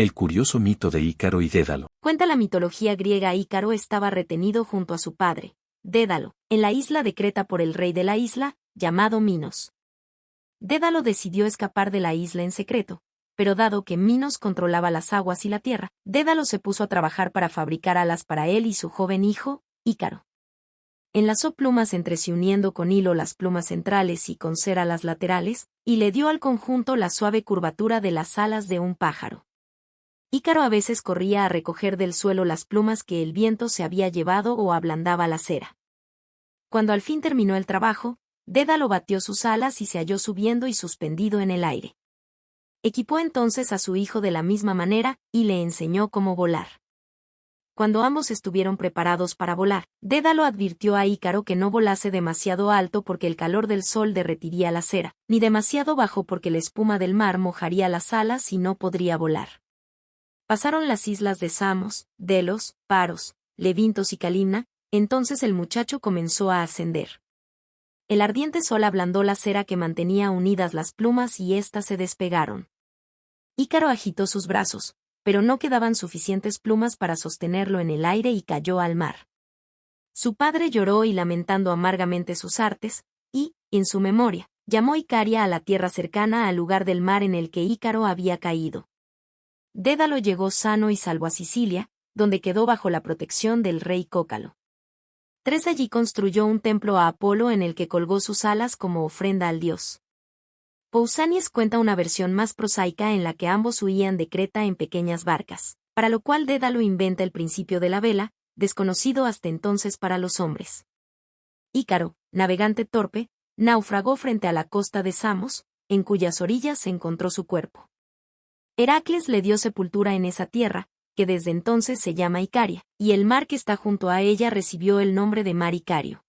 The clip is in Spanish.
El curioso mito de Ícaro y Dédalo. Cuenta la mitología griega Ícaro estaba retenido junto a su padre, Dédalo, en la isla de Creta por el rey de la isla, llamado Minos. Dédalo decidió escapar de la isla en secreto, pero dado que Minos controlaba las aguas y la tierra, Dédalo se puso a trabajar para fabricar alas para él y su joven hijo, Ícaro. Enlazó plumas entre sí uniendo con hilo las plumas centrales y con cera las laterales, y le dio al conjunto la suave curvatura de las alas de un pájaro. Ícaro a veces corría a recoger del suelo las plumas que el viento se había llevado o ablandaba la cera. Cuando al fin terminó el trabajo, Dédalo batió sus alas y se halló subiendo y suspendido en el aire. Equipó entonces a su hijo de la misma manera, y le enseñó cómo volar. Cuando ambos estuvieron preparados para volar, Dédalo advirtió a Ícaro que no volase demasiado alto porque el calor del sol derretiría la cera, ni demasiado bajo porque la espuma del mar mojaría las alas y no podría volar. Pasaron las islas de Samos, Delos, Paros, Levintos y Calimna, entonces el muchacho comenzó a ascender. El ardiente sol ablandó la cera que mantenía unidas las plumas y éstas se despegaron. Ícaro agitó sus brazos, pero no quedaban suficientes plumas para sostenerlo en el aire y cayó al mar. Su padre lloró y lamentando amargamente sus artes, y, en su memoria, llamó Icaria a la tierra cercana al lugar del mar en el que Ícaro había caído. Dédalo llegó sano y salvo a Sicilia, donde quedó bajo la protección del rey Cócalo. Tres allí construyó un templo a Apolo en el que colgó sus alas como ofrenda al dios. Pausanias cuenta una versión más prosaica en la que ambos huían de Creta en pequeñas barcas, para lo cual Dédalo inventa el principio de la vela, desconocido hasta entonces para los hombres. Ícaro, navegante torpe, naufragó frente a la costa de Samos, en cuyas orillas se encontró su cuerpo. Heracles le dio sepultura en esa tierra, que desde entonces se llama Icaria, y el mar que está junto a ella recibió el nombre de mar Icario.